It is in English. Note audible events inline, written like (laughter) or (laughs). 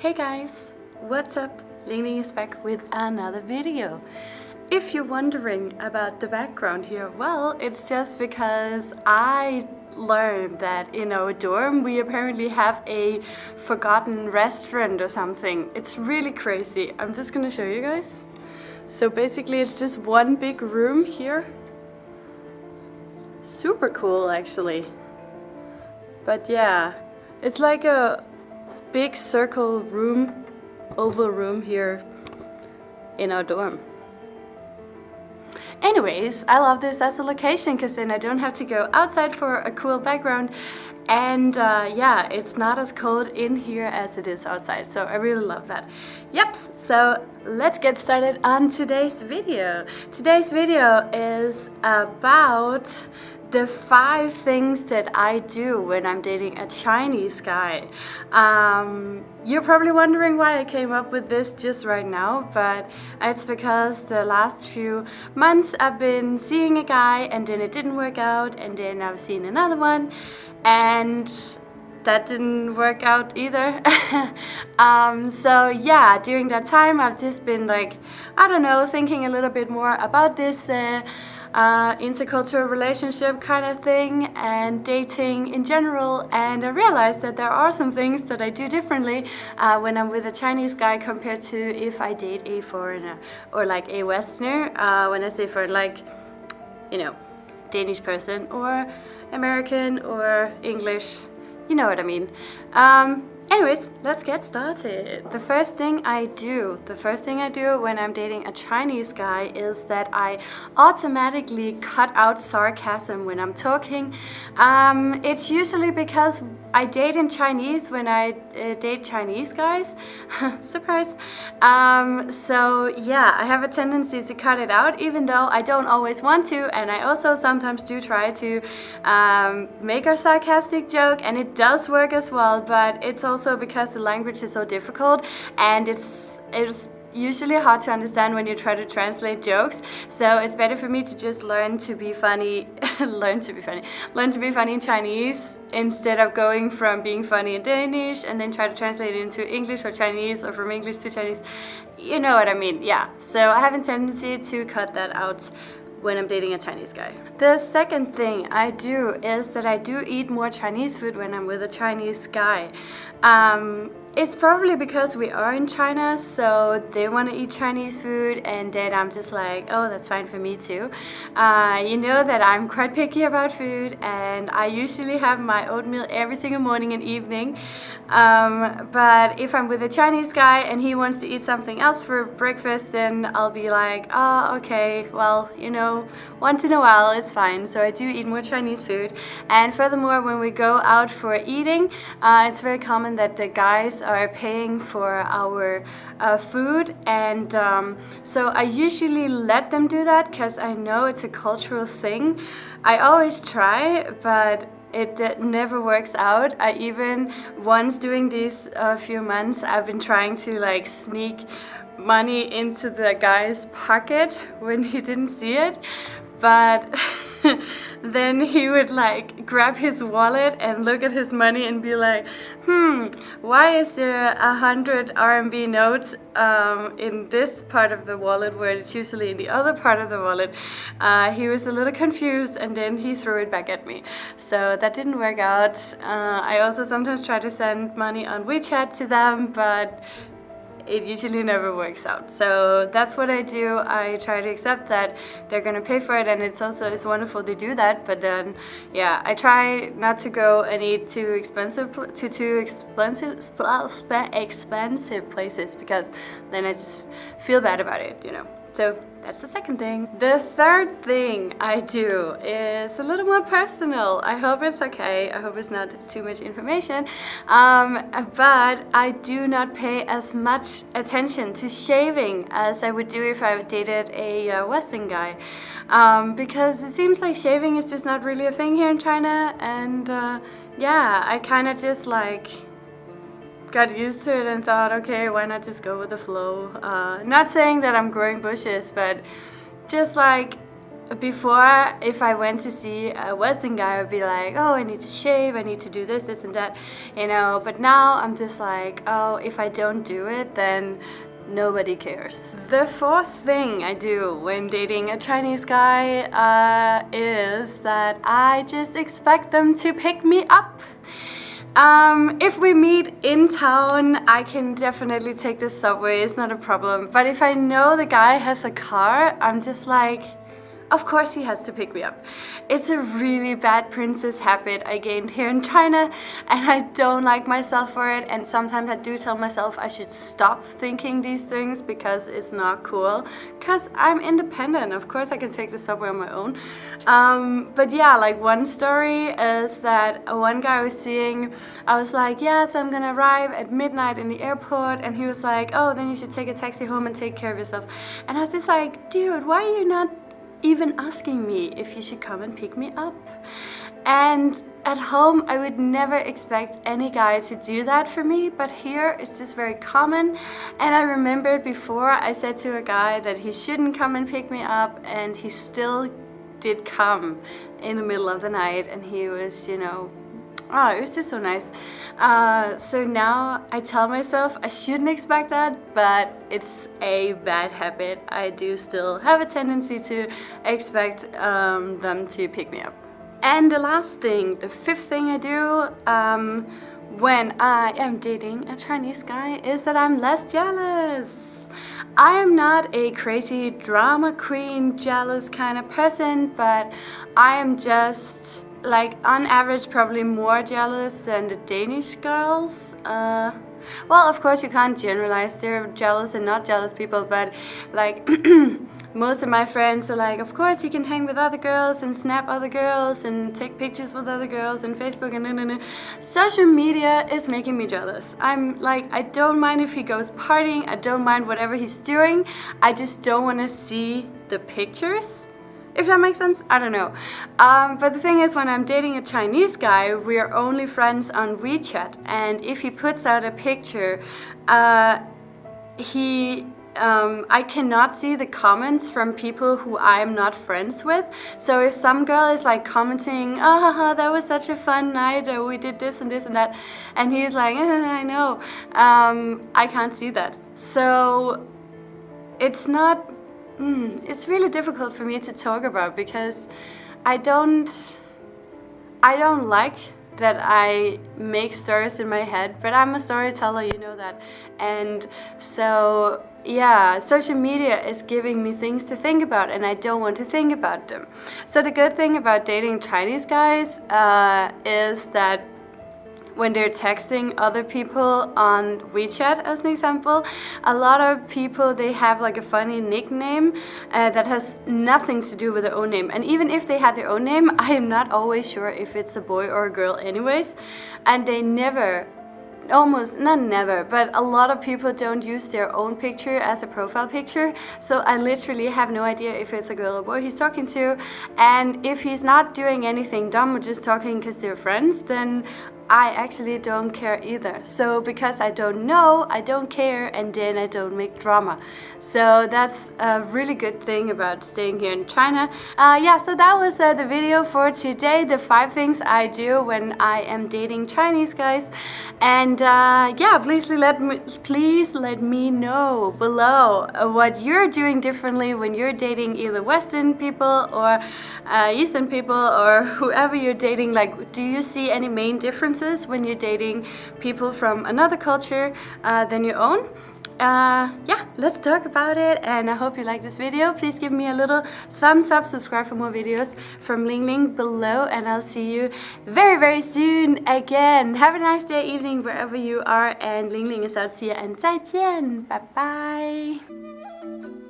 Hey guys, what's up? Lene is back with another video. If you're wondering about the background here, well, it's just because I learned that in our dorm we apparently have a forgotten restaurant or something. It's really crazy. I'm just gonna show you guys. So basically it's just one big room here. Super cool actually. But yeah, it's like a big circle room, oval room here in our dorm. Anyways, I love this as a location because then I don't have to go outside for a cool background and uh, yeah, it's not as cold in here as it is outside, so I really love that. Yep, so let's get started on today's video. Today's video is about the five things that I do when I'm dating a Chinese guy. Um, you're probably wondering why I came up with this just right now, but it's because the last few months I've been seeing a guy and then it didn't work out and then I've seen another one and that didn't work out either. (laughs) um, so yeah, during that time I've just been like, I don't know, thinking a little bit more about this uh, uh, intercultural relationship kind of thing and dating in general and I realized that there are some things that I do differently uh, when I'm with a Chinese guy compared to if I date a foreigner or like a Westerner uh, when I say for like you know Danish person or American or English. You know what I mean. Um, Anyways, let's get started. The first thing I do, the first thing I do when I'm dating a Chinese guy is that I automatically cut out sarcasm when I'm talking. Um, it's usually because I date in Chinese when I uh, date Chinese guys. (laughs) Surprise. Um, so yeah, I have a tendency to cut it out even though I don't always want to and I also sometimes do try to um, make a sarcastic joke and it does work as well but it's also because the language is so difficult and it's it's usually hard to understand when you try to translate jokes. So it's better for me to just learn to be funny (laughs) learn to be funny learn to be funny in Chinese instead of going from being funny in Danish and then try to translate it into English or Chinese or from English to Chinese. You know what I mean? Yeah. So I have a tendency to cut that out when I'm dating a Chinese guy. The second thing I do is that I do eat more Chinese food when I'm with a Chinese guy. Um, it's probably because we are in China, so they want to eat Chinese food, and then I'm just like, oh, that's fine for me too. Uh, you know that I'm quite picky about food, and I usually have my oatmeal every single morning and evening. Um, but if I'm with a Chinese guy and he wants to eat something else for breakfast, then I'll be like, oh, okay, well, you know, once in a while it's fine. So I do eat more Chinese food. And furthermore, when we go out for eating, uh, it's very common that the guys are paying for our uh, food and um, so I usually let them do that because I know it's a cultural thing. I always try but it never works out. I even once doing these uh, few months I've been trying to like sneak money into the guy's pocket (laughs) when he didn't see it but (laughs) then he would like grab his wallet and look at his money and be like, hmm, why is there a hundred RMB notes um, in this part of the wallet where it's usually in the other part of the wallet? Uh, he was a little confused and then he threw it back at me. So that didn't work out. Uh, I also sometimes try to send money on WeChat to them, but it usually never works out. So that's what I do. I try to accept that they're gonna pay for it and it's also it's wonderful to do that but then yeah I try not to go and eat too expensive to too expensive expensive places because then I just feel bad about it you know so that's the second thing. The third thing I do is a little more personal. I hope it's okay. I hope it's not too much information. Um, but I do not pay as much attention to shaving as I would do if I dated a uh, Western guy. Um, because it seems like shaving is just not really a thing here in China. And uh, yeah, I kind of just like got used to it and thought, okay, why not just go with the flow? Uh, not saying that I'm growing bushes, but just like, before, if I went to see a Western guy, I would be like, oh, I need to shave, I need to do this, this and that, you know. But now I'm just like, oh, if I don't do it, then nobody cares. The fourth thing I do when dating a Chinese guy uh, is that I just expect them to pick me up. Um, if we meet in town, I can definitely take the subway, it's not a problem. But if I know the guy has a car, I'm just like, of course he has to pick me up. It's a really bad princess habit I gained here in China and I don't like myself for it and sometimes I do tell myself I should stop thinking these things because it's not cool because I'm independent. Of course I can take the subway on my own. Um, but yeah, like one story is that one guy I was seeing, I was like, yeah, so I'm gonna arrive at midnight in the airport and he was like, oh, then you should take a taxi home and take care of yourself. And I was just like, dude, why are you not even asking me if you should come and pick me up. And at home, I would never expect any guy to do that for me, but here it's just very common. And I remembered before I said to a guy that he shouldn't come and pick me up, and he still did come in the middle of the night, and he was, you know, oh, it was just so nice. Uh, so now I tell myself I shouldn't expect that, but it's a bad habit. I do still have a tendency to expect um, them to pick me up. And the last thing, the fifth thing I do um, when I am dating a Chinese guy is that I'm less jealous. I am not a crazy drama queen, jealous kind of person, but I am just like on average probably more jealous than the Danish girls. Uh, well, of course you can't generalize. There are jealous and not jealous people, but like (clears throat) most of my friends are like, of course he can hang with other girls and snap other girls and take pictures with other girls and Facebook and no, Social media is making me jealous. I'm like, I don't mind if he goes partying. I don't mind whatever he's doing. I just don't want to see the pictures if that makes sense, I don't know. Um, but the thing is, when I'm dating a Chinese guy, we are only friends on WeChat. And if he puts out a picture, uh, he um, I cannot see the comments from people who I'm not friends with. So if some girl is like commenting, oh, that was such a fun night, or we did this and this and that, and he's like, eh, I know, um, I can't see that. So it's not Mm, it's really difficult for me to talk about because I don't I don't like that I make stories in my head but I'm a storyteller you know that. And so yeah social media is giving me things to think about and I don't want to think about them. So the good thing about dating Chinese guys uh, is that when they're texting other people on WeChat as an example a lot of people they have like a funny nickname uh, that has nothing to do with their own name. And even if they had their own name (laughs) I am not always sure if it's a boy or a girl anyways. And they never almost not never but a lot of people don't use their own picture as a profile picture. So I literally have no idea if it's a girl or boy he's talking to. And if he's not doing anything dumb or just talking because they're friends then I actually don't care either. So because I don't know, I don't care and then I don't make drama. So that's a really good thing about staying here in China. Uh, yeah, so that was uh, the video for today. The five things I do when I am dating Chinese guys. And uh, yeah, please let me please let me know below what you're doing differently when you're dating either Western people or uh, Eastern people or (laughs) whoever you're dating. Like, do you see any main differences? Differences when you're dating people from another culture uh, than your own. Uh, yeah, let's talk about it and I hope you like this video. Please give me a little thumbs up, subscribe for more videos from Ling Ling below and I'll see you very very soon again. Have a nice day, evening, wherever you are and Ling Ling is out. See you and 再见. Bye bye.